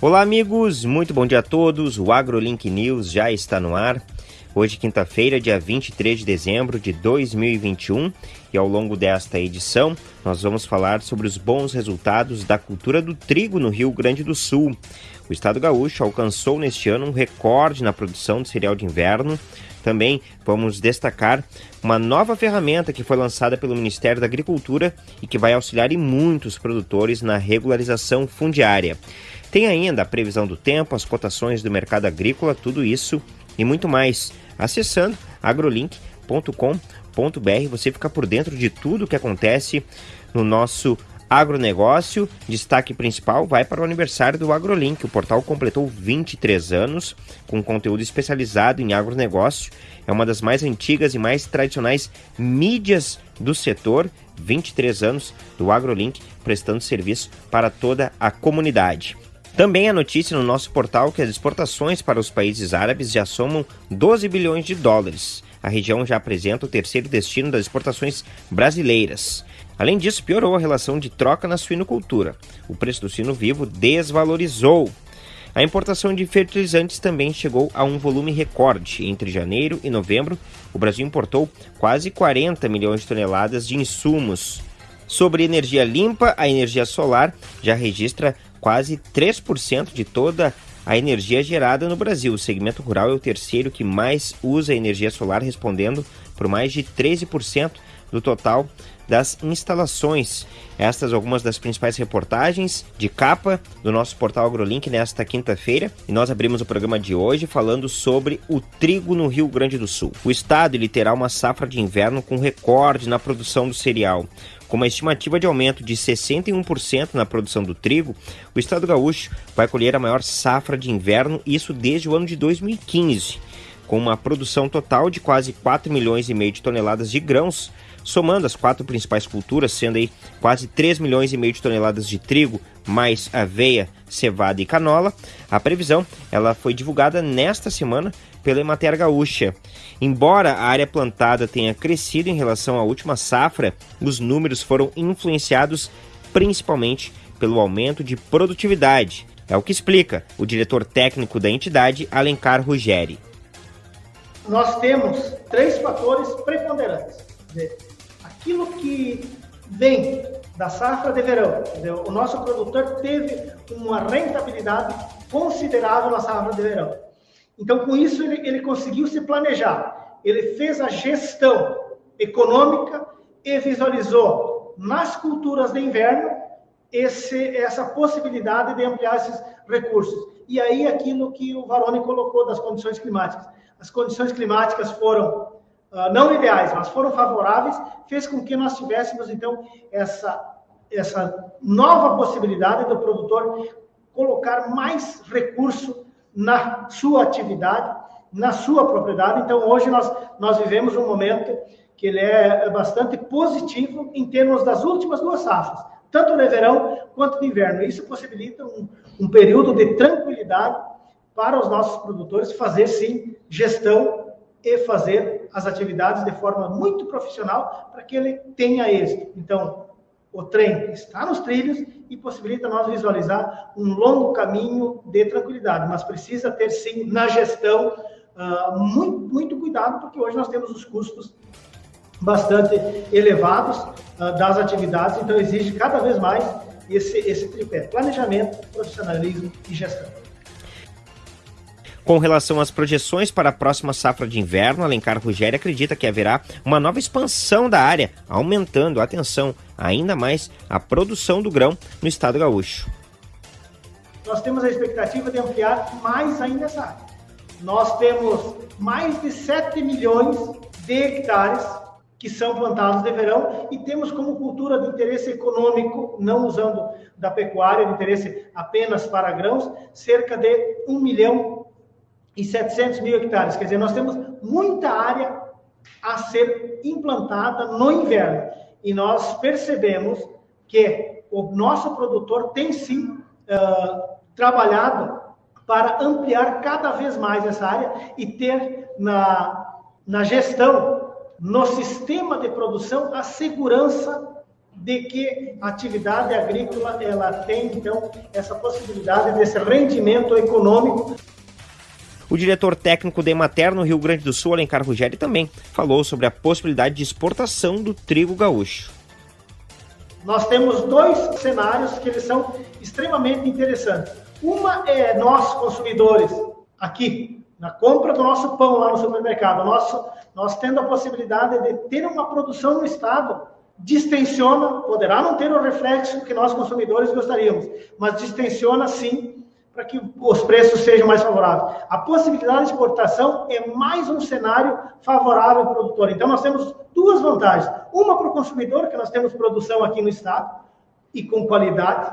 Olá, amigos, muito bom dia a todos. O AgroLink News já está no ar. Hoje, quinta-feira, dia 23 de dezembro de 2021, e ao longo desta edição, nós vamos falar sobre os bons resultados da cultura do trigo no Rio Grande do Sul. O estado gaúcho alcançou neste ano um recorde na produção de cereal de inverno. Também vamos destacar uma nova ferramenta que foi lançada pelo Ministério da Agricultura e que vai auxiliar em muitos produtores na regularização fundiária. Tem ainda a previsão do tempo, as cotações do mercado agrícola, tudo isso e muito mais. Acessando agrolink.com.br, você fica por dentro de tudo o que acontece no nosso agronegócio. Destaque principal vai para o aniversário do AgroLink. O portal completou 23 anos com conteúdo especializado em agronegócio. É uma das mais antigas e mais tradicionais mídias do setor. 23 anos do AgroLink prestando serviço para toda a comunidade. Também a notícia no nosso portal que as exportações para os países árabes já somam 12 bilhões de dólares. A região já apresenta o terceiro destino das exportações brasileiras. Além disso, piorou a relação de troca na suinocultura. O preço do suíno vivo desvalorizou. A importação de fertilizantes também chegou a um volume recorde. Entre janeiro e novembro, o Brasil importou quase 40 milhões de toneladas de insumos. Sobre energia limpa, a energia solar já registra quase 3% de toda a energia gerada no Brasil. O segmento rural é o terceiro que mais usa energia solar, respondendo por mais de 13% do total das instalações. Estas algumas das principais reportagens de capa do nosso portal AgroLink nesta quinta-feira. E nós abrimos o programa de hoje falando sobre o trigo no Rio Grande do Sul. O estado ele terá uma safra de inverno com recorde na produção do cereal. Com uma estimativa de aumento de 61% na produção do trigo, o estado gaúcho vai colher a maior safra de inverno, isso desde o ano de 2015, com uma produção total de quase 4 milhões e meio de toneladas de grãos, somando as quatro principais culturas, sendo aí quase 3 milhões e meio de toneladas de trigo, mais aveia, cevada e canola. A previsão ela foi divulgada nesta semana pela Emater Gaúcha. Embora a área plantada tenha crescido em relação à última safra, os números foram influenciados principalmente pelo aumento de produtividade. É o que explica o diretor técnico da entidade, Alencar Ruggeri. Nós temos três fatores preponderantes. Aquilo que vem da safra de verão, o nosso produtor teve uma rentabilidade considerável na safra de verão. Então, com isso, ele, ele conseguiu se planejar. Ele fez a gestão econômica e visualizou nas culturas de inverno esse, essa possibilidade de ampliar esses recursos. E aí, aquilo que o Varone colocou das condições climáticas. As condições climáticas foram uh, não ideais, mas foram favoráveis, fez com que nós tivéssemos, então, essa, essa nova possibilidade do produtor colocar mais recurso na sua atividade, na sua propriedade. Então, hoje nós, nós vivemos um momento que ele é bastante positivo em termos das últimas duas safras, tanto no verão quanto no inverno. Isso possibilita um, um período de tranquilidade para os nossos produtores fazer, sim, gestão e fazer as atividades de forma muito profissional para que ele tenha êxito. Então, o trem está nos trilhos e possibilita nós visualizar um longo caminho de tranquilidade, mas precisa ter sim na gestão uh, muito, muito cuidado, porque hoje nós temos os custos bastante elevados uh, das atividades, então exige cada vez mais esse, esse tripé: planejamento, profissionalismo e gestão. Com relação às projeções para a próxima safra de inverno, Alencar Rugério acredita que haverá uma nova expansão da área, aumentando, atenção, ainda mais a produção do grão no estado gaúcho. Nós temos a expectativa de ampliar mais ainda essa área. Nós temos mais de 7 milhões de hectares que são plantados de verão e temos como cultura de interesse econômico, não usando da pecuária, de interesse apenas para grãos, cerca de 1 milhão e 700 mil hectares. Quer dizer, nós temos muita área a ser implantada no inverno. E nós percebemos que o nosso produtor tem sim uh, trabalhado para ampliar cada vez mais essa área e ter na, na gestão, no sistema de produção, a segurança de que a atividade agrícola ela tem então essa possibilidade desse rendimento econômico. O diretor técnico da Emater no Rio Grande do Sul, Alencar Ruggeri, também falou sobre a possibilidade de exportação do trigo gaúcho. Nós temos dois cenários que eles são extremamente interessantes. Uma é nós, consumidores, aqui, na compra do nosso pão lá no supermercado, nosso, nós tendo a possibilidade de ter uma produção no Estado, distensiona, poderá não ter o reflexo que nós, consumidores, gostaríamos, mas distensiona sim para que os preços sejam mais favoráveis. A possibilidade de exportação é mais um cenário favorável ao produtor. Então, nós temos duas vantagens. Uma para o consumidor, que nós temos produção aqui no Estado e com qualidade,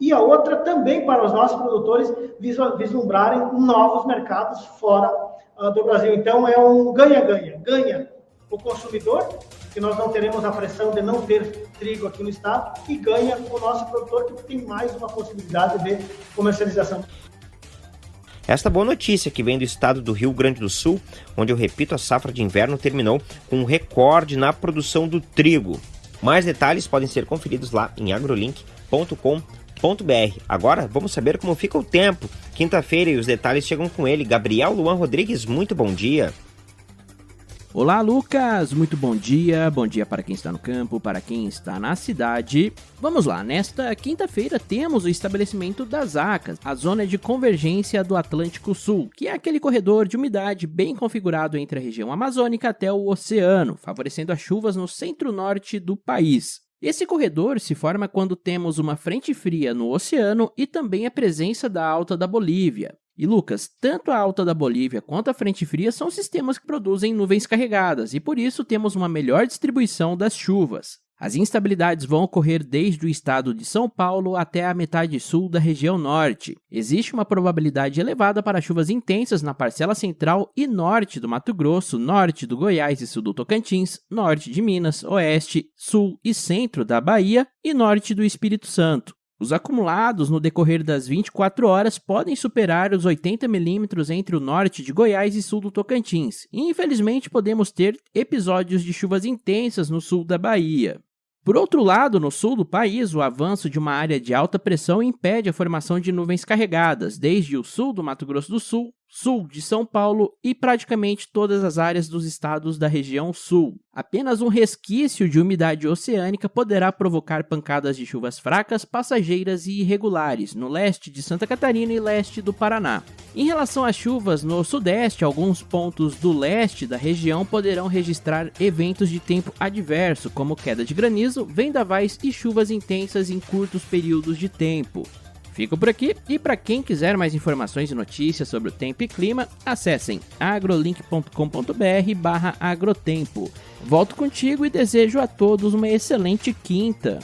e a outra também para os nossos produtores vislumbrarem novos mercados fora uh, do Brasil. Então, é um ganha-ganha. Ganha o consumidor, que nós não teremos a pressão de não ter trigo aqui no estado, e ganha o nosso produtor, que tem mais uma possibilidade de comercialização. Esta boa notícia que vem do estado do Rio Grande do Sul, onde eu repito, a safra de inverno terminou com um recorde na produção do trigo. Mais detalhes podem ser conferidos lá em agrolink.com.br. Agora vamos saber como fica o tempo. Quinta-feira e os detalhes chegam com ele, Gabriel Luan Rodrigues. Muito bom dia. Olá, Lucas! Muito bom dia, bom dia para quem está no campo, para quem está na cidade. Vamos lá, nesta quinta-feira temos o estabelecimento das ACAS, a zona de convergência do Atlântico Sul, que é aquele corredor de umidade bem configurado entre a região amazônica até o oceano, favorecendo as chuvas no centro-norte do país. Esse corredor se forma quando temos uma frente fria no oceano e também a presença da alta da Bolívia. E Lucas, tanto a alta da Bolívia quanto a frente fria são sistemas que produzem nuvens carregadas e por isso temos uma melhor distribuição das chuvas. As instabilidades vão ocorrer desde o estado de São Paulo até a metade sul da região norte. Existe uma probabilidade elevada para chuvas intensas na parcela central e norte do Mato Grosso, norte do Goiás e sul do Tocantins, norte de Minas, oeste, sul e centro da Bahia e norte do Espírito Santo. Os acumulados no decorrer das 24 horas podem superar os 80 milímetros entre o norte de Goiás e sul do Tocantins, e infelizmente podemos ter episódios de chuvas intensas no sul da Bahia. Por outro lado, no sul do país, o avanço de uma área de alta pressão impede a formação de nuvens carregadas, desde o sul do Mato Grosso do Sul sul de São Paulo e praticamente todas as áreas dos estados da região sul. Apenas um resquício de umidade oceânica poderá provocar pancadas de chuvas fracas, passageiras e irregulares no leste de Santa Catarina e leste do Paraná. Em relação às chuvas no sudeste, alguns pontos do leste da região poderão registrar eventos de tempo adverso, como queda de granizo, vendavais e chuvas intensas em curtos períodos de tempo. Fico por aqui e para quem quiser mais informações e notícias sobre o tempo e clima, acessem agrolink.com.br/agrotempo. Volto contigo e desejo a todos uma excelente quinta.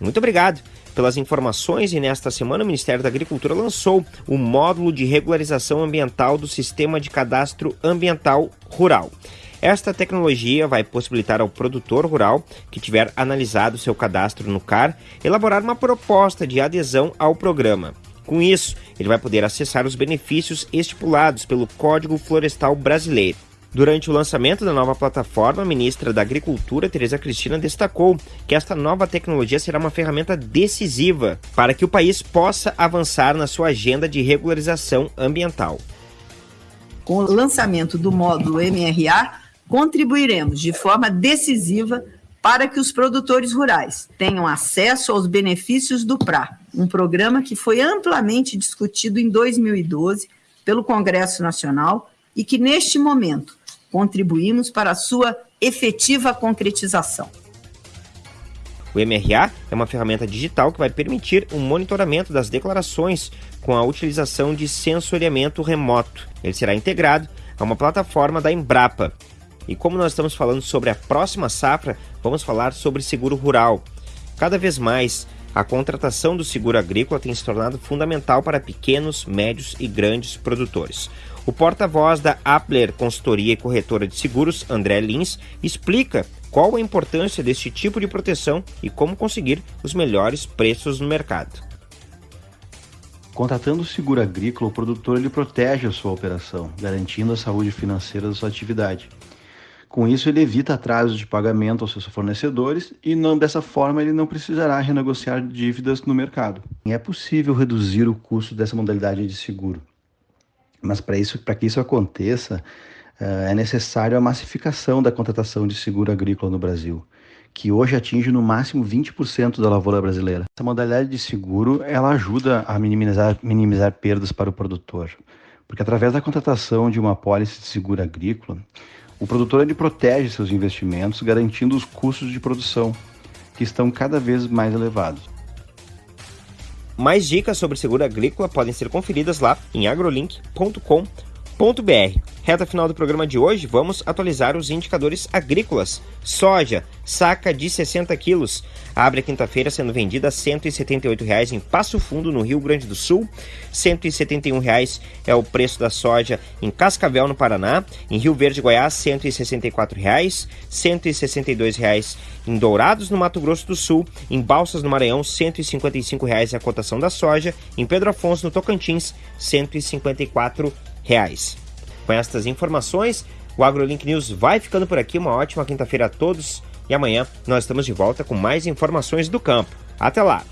Muito obrigado pelas informações e nesta semana o Ministério da Agricultura lançou o módulo de regularização ambiental do Sistema de Cadastro Ambiental Rural. Esta tecnologia vai possibilitar ao produtor rural que tiver analisado seu cadastro no CAR elaborar uma proposta de adesão ao programa. Com isso, ele vai poder acessar os benefícios estipulados pelo Código Florestal Brasileiro. Durante o lançamento da nova plataforma, a ministra da Agricultura, Tereza Cristina, destacou que esta nova tecnologia será uma ferramenta decisiva para que o país possa avançar na sua agenda de regularização ambiental. Com o lançamento do módulo MRA, contribuiremos de forma decisiva para que os produtores rurais tenham acesso aos benefícios do PRA, um programa que foi amplamente discutido em 2012 pelo Congresso Nacional e que, neste momento, contribuímos para a sua efetiva concretização. O MRA é uma ferramenta digital que vai permitir o um monitoramento das declarações com a utilização de sensoriamento remoto. Ele será integrado a uma plataforma da Embrapa, e como nós estamos falando sobre a próxima safra, vamos falar sobre seguro rural. Cada vez mais, a contratação do seguro agrícola tem se tornado fundamental para pequenos, médios e grandes produtores. O porta-voz da Appler Consultoria e Corretora de Seguros, André Lins, explica qual a importância deste tipo de proteção e como conseguir os melhores preços no mercado. Contratando o seguro agrícola, o produtor ele protege a sua operação, garantindo a saúde financeira da sua atividade. Com isso, ele evita atrasos de pagamento aos seus fornecedores e não dessa forma ele não precisará renegociar dívidas no mercado. É possível reduzir o custo dessa modalidade de seguro, mas para isso, para que isso aconteça, eh, é necessário a massificação da contratação de seguro agrícola no Brasil, que hoje atinge no máximo 20% da lavoura brasileira. Essa modalidade de seguro ela ajuda a minimizar, minimizar perdas para o produtor, porque através da contratação de uma pólice de seguro agrícola, o produtor ele protege seus investimentos, garantindo os custos de produção, que estão cada vez mais elevados. Mais dicas sobre seguro agrícola podem ser conferidas lá em agrolink.com.br. Reta final do programa de hoje, vamos atualizar os indicadores agrícolas. Soja, saca de 60 quilos, abre a quinta-feira sendo vendida a R$ 178,00 em Passo Fundo, no Rio Grande do Sul. R$ 171,00 é o preço da soja em Cascavel, no Paraná. Em Rio Verde, Goiás, R$ 164,00. R$ 162,00 em Dourados, no Mato Grosso do Sul. Em Balsas, no Maranhão, R$ 155,00 é a cotação da soja. Em Pedro Afonso, no Tocantins, R$ 154,00 reais. Com estas informações, o AgroLink News vai ficando por aqui. Uma ótima quinta-feira a todos e amanhã nós estamos de volta com mais informações do campo. Até lá!